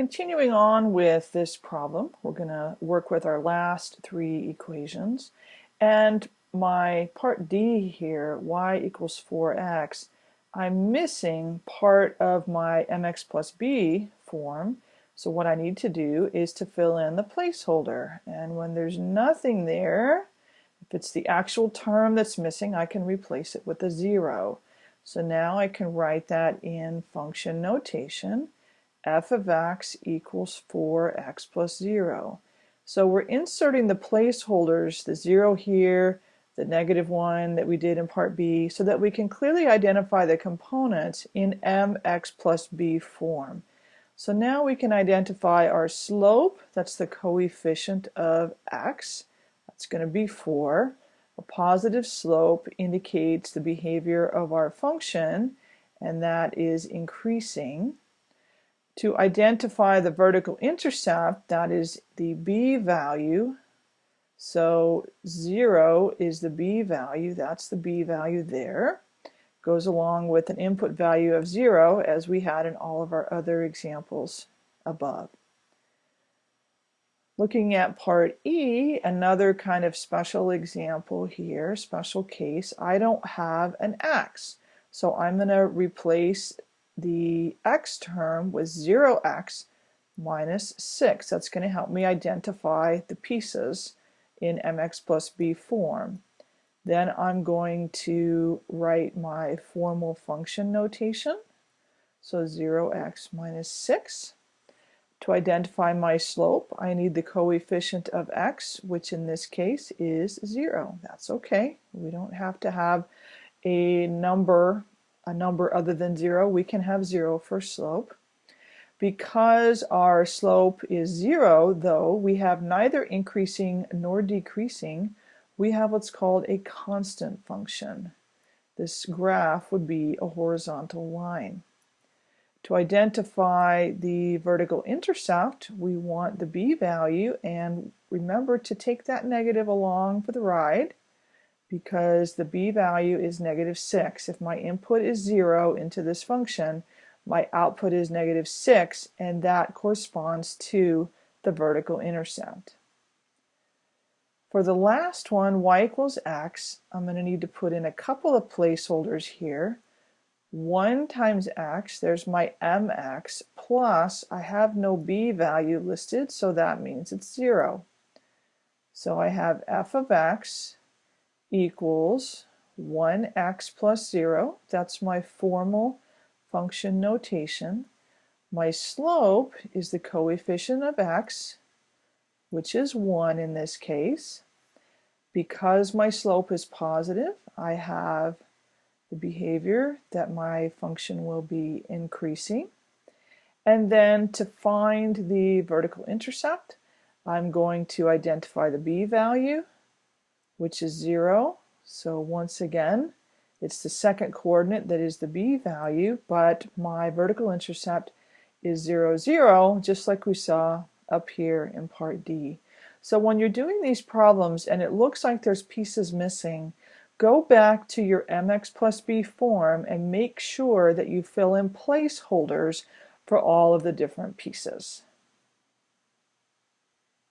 Continuing on with this problem, we're going to work with our last three equations. And my part D here, y equals 4x, I'm missing part of my mx plus b form. So what I need to do is to fill in the placeholder. And when there's nothing there, if it's the actual term that's missing, I can replace it with a zero. So now I can write that in function notation f of x equals 4x plus 0. So we're inserting the placeholders, the 0 here, the negative 1 that we did in part B, so that we can clearly identify the components in mx plus b form. So now we can identify our slope, that's the coefficient of x, that's going to be 4. A positive slope indicates the behavior of our function, and that is increasing. To identify the vertical intercept, that is the b value. So 0 is the b value, that's the b value there. Goes along with an input value of 0 as we had in all of our other examples above. Looking at part E, another kind of special example here, special case, I don't have an x. So I'm going to replace the x term with 0x minus 6. That's going to help me identify the pieces in mx plus b form. Then I'm going to write my formal function notation. So 0x minus 6. To identify my slope, I need the coefficient of x, which in this case is 0. That's okay. We don't have to have a number a number other than 0, we can have 0 for slope. Because our slope is 0, though, we have neither increasing nor decreasing. We have what's called a constant function. This graph would be a horizontal line. To identify the vertical intercept, we want the b value, and remember to take that negative along for the ride because the b value is negative 6. If my input is 0 into this function, my output is negative 6, and that corresponds to the vertical intercept. For the last one, y equals x, I'm going to need to put in a couple of placeholders here. 1 times x, there's my mx, plus I have no b value listed, so that means it's 0. So I have f of x equals 1x plus 0. That's my formal function notation. My slope is the coefficient of x, which is 1 in this case. Because my slope is positive, I have the behavior that my function will be increasing. And then to find the vertical intercept, I'm going to identify the b value which is 0. So once again, it's the second coordinate that is the b value, but my vertical intercept is 0, 0, just like we saw up here in part D. So when you're doing these problems and it looks like there's pieces missing, go back to your mx plus b form and make sure that you fill in placeholders for all of the different pieces.